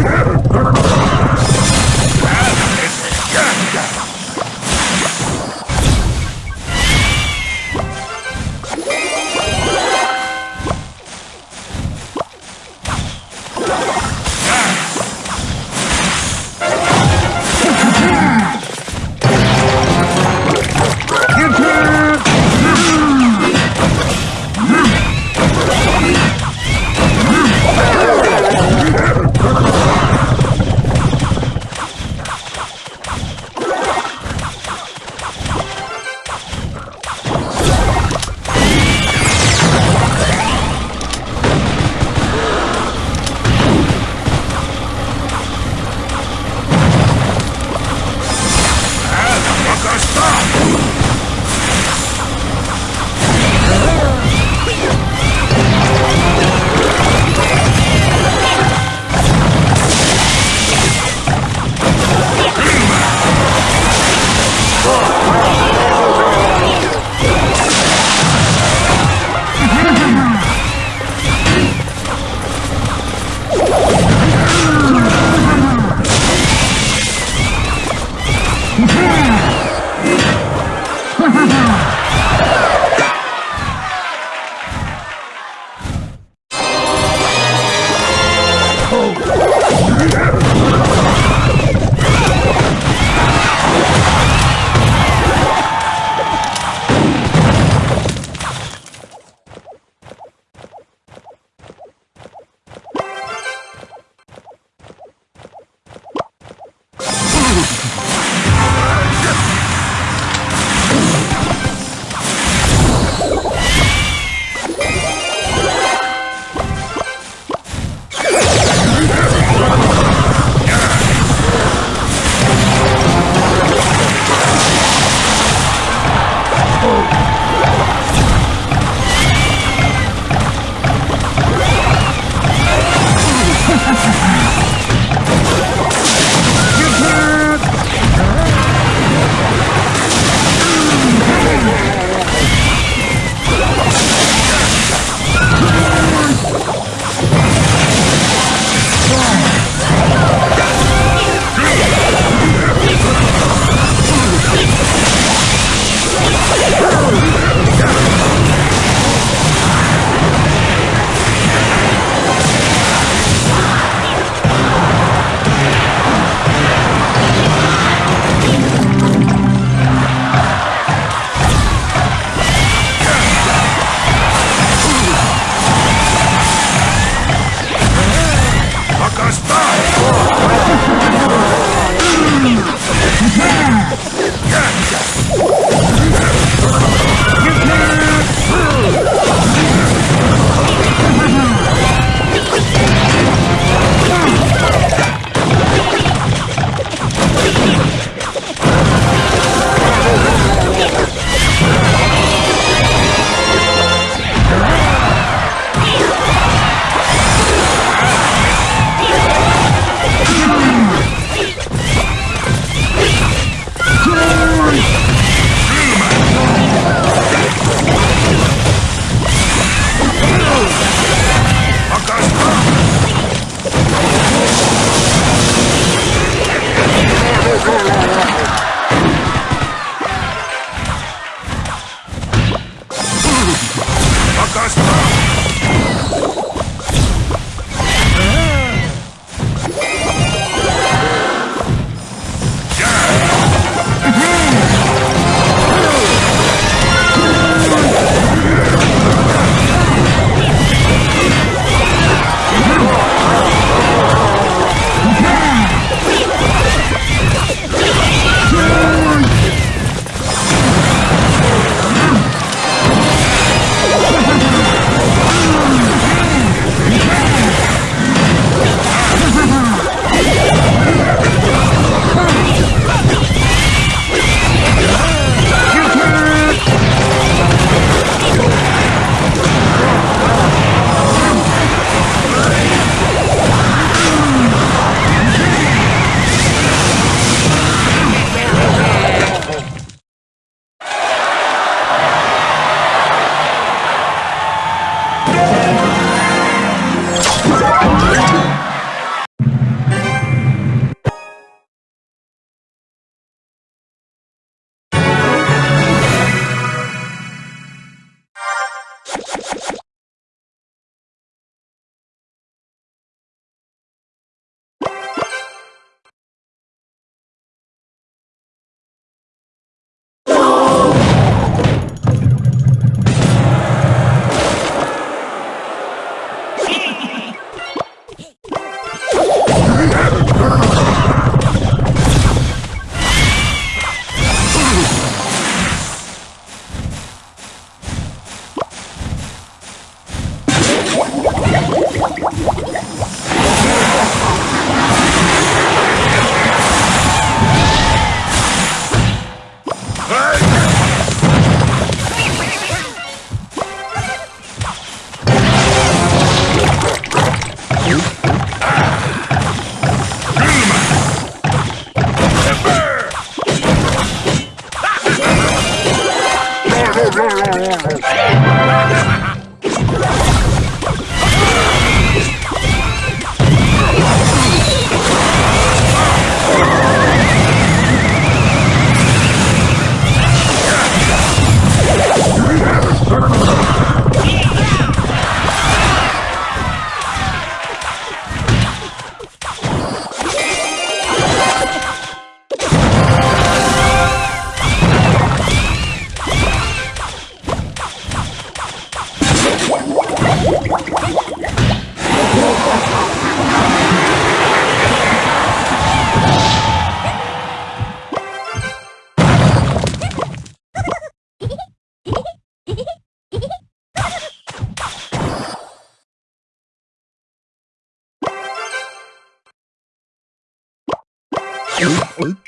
Yeah.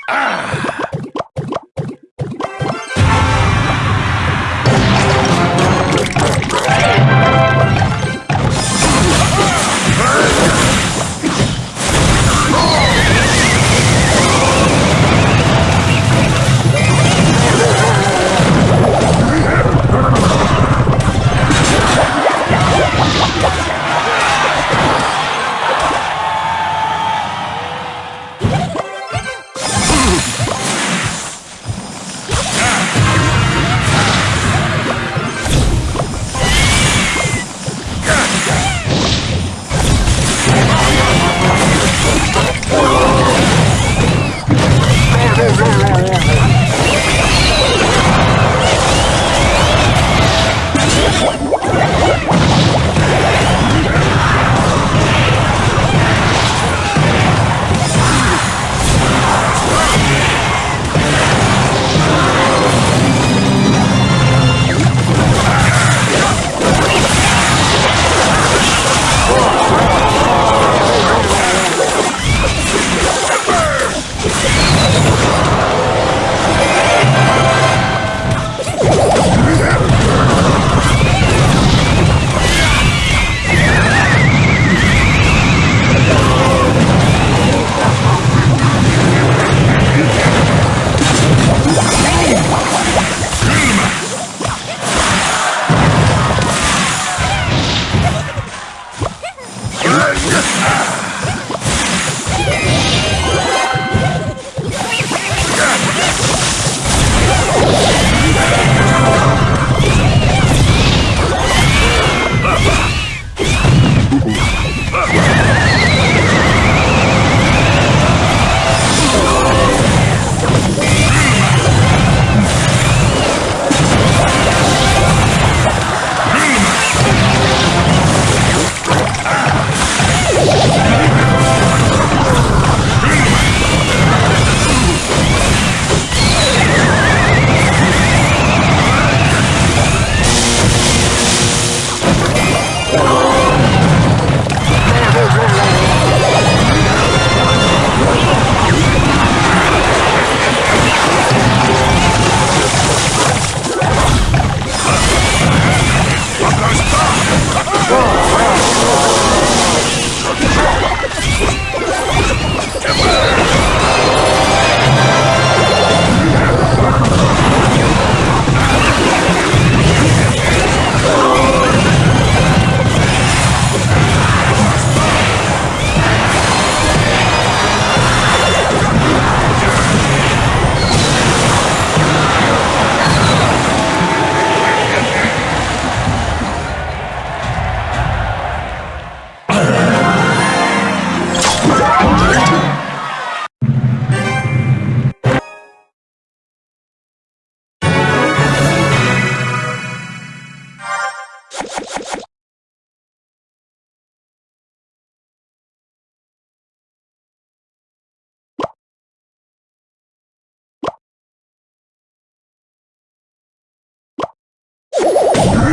Ah!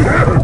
Yeah!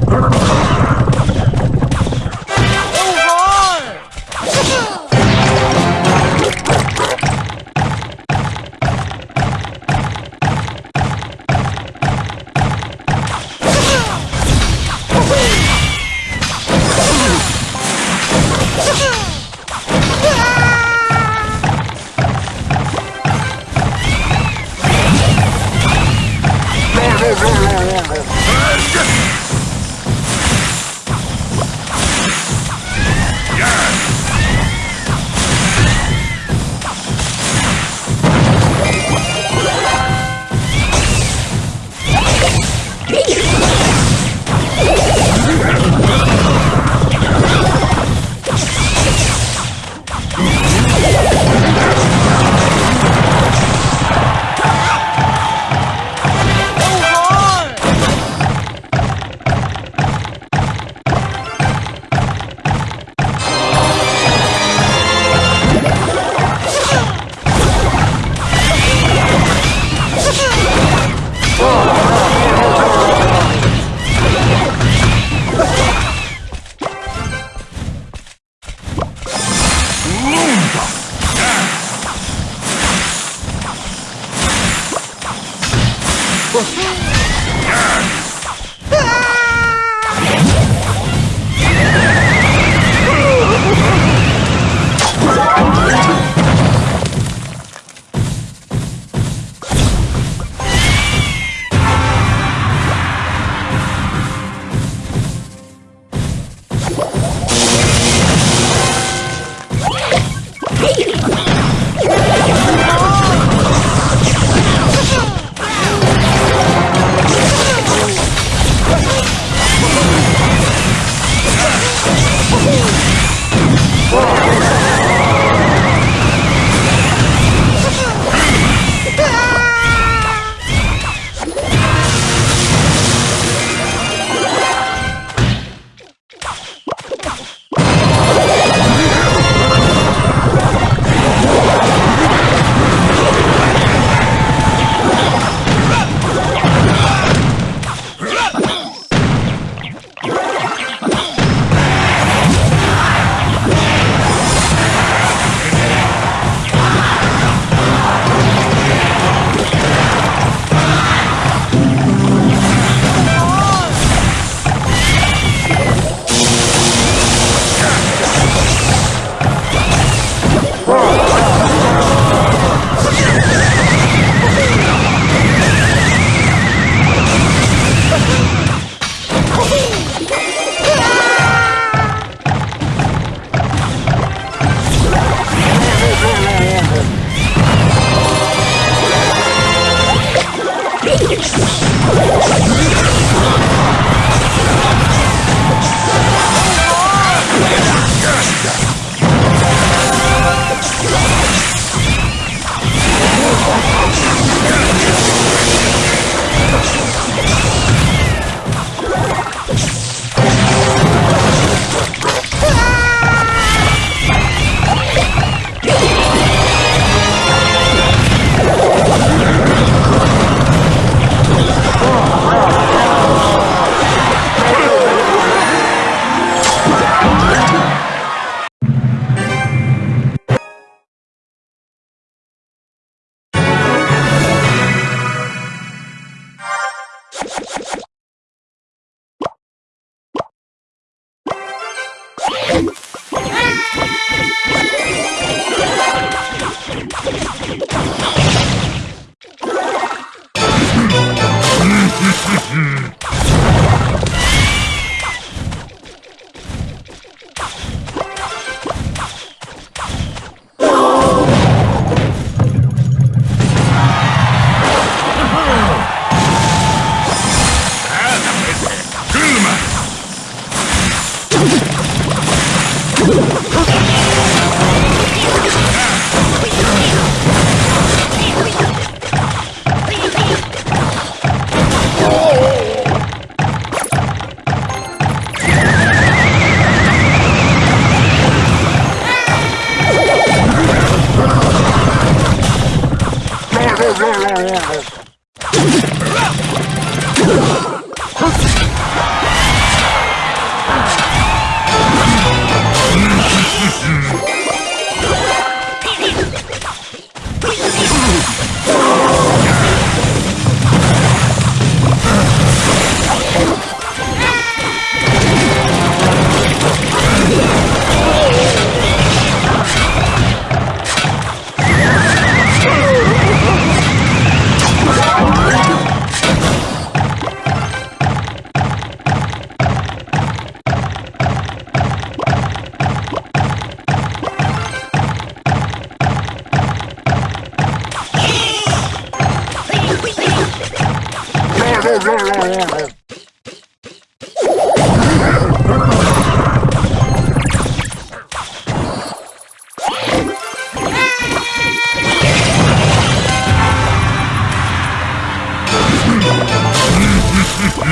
Good